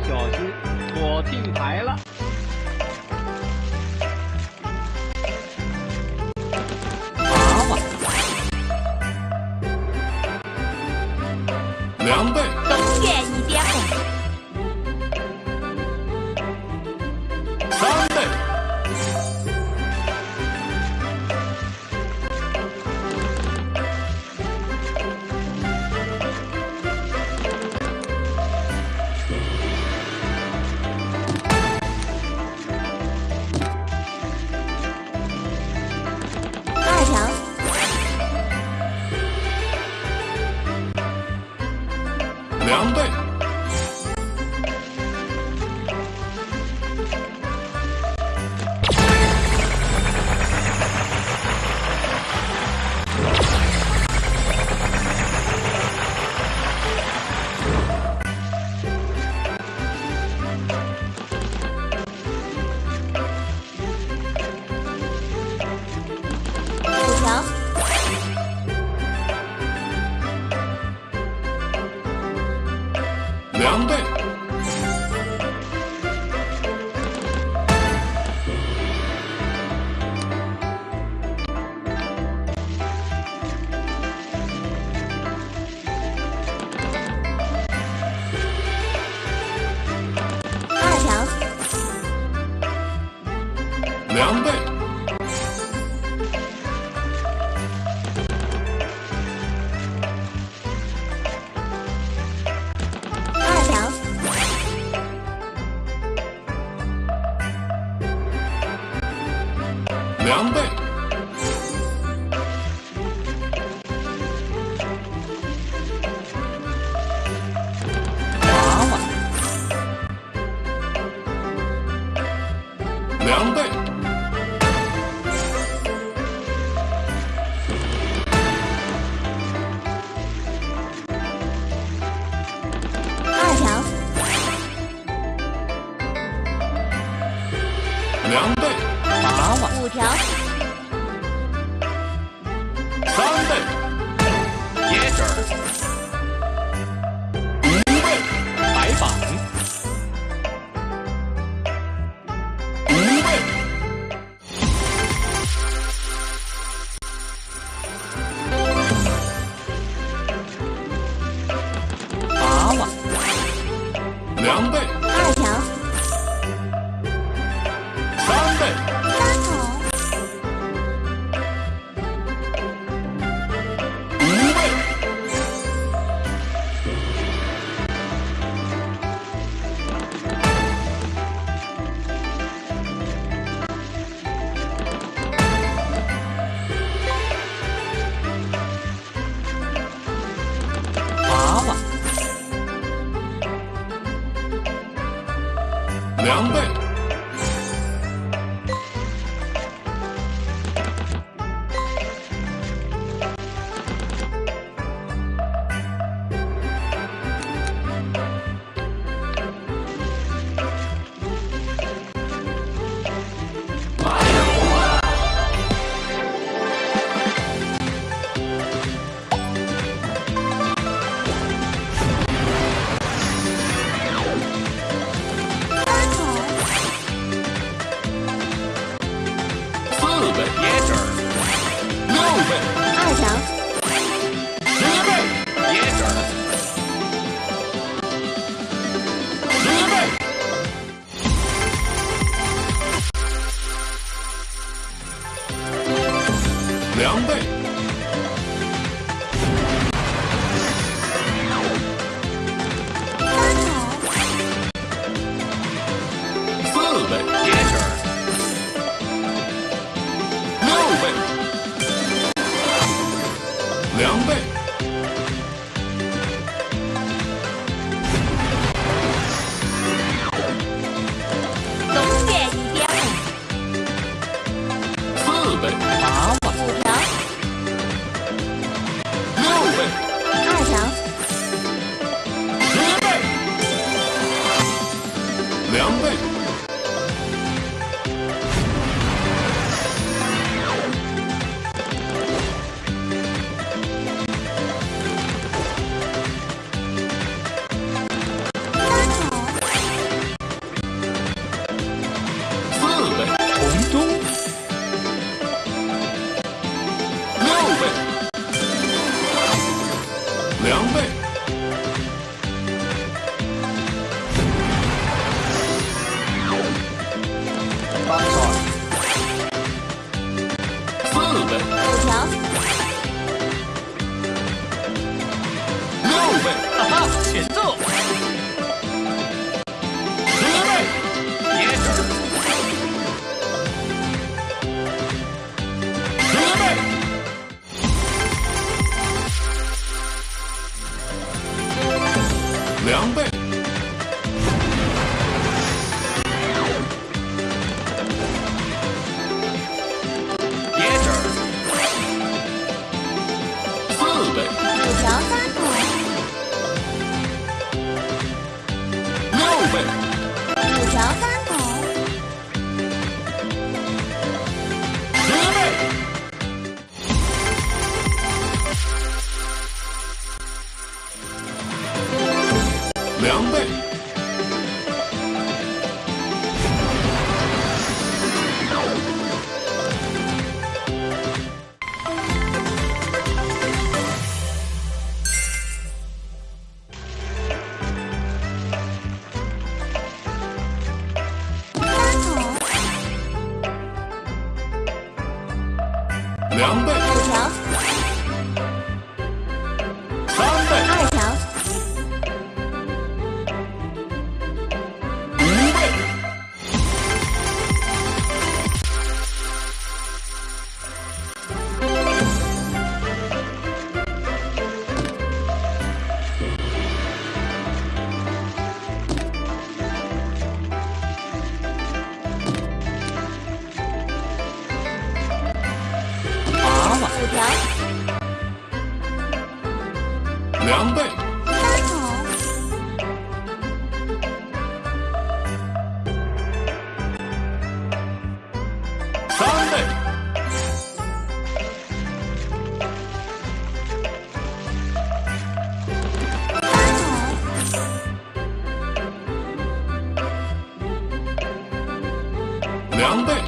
小心，我听牌了。两倍。两倍。两倍。二条。两倍。条。两倍。两倍，三，四倍，倍，六倍，两倍。倍，两倍，三口，三倍，三口，两倍，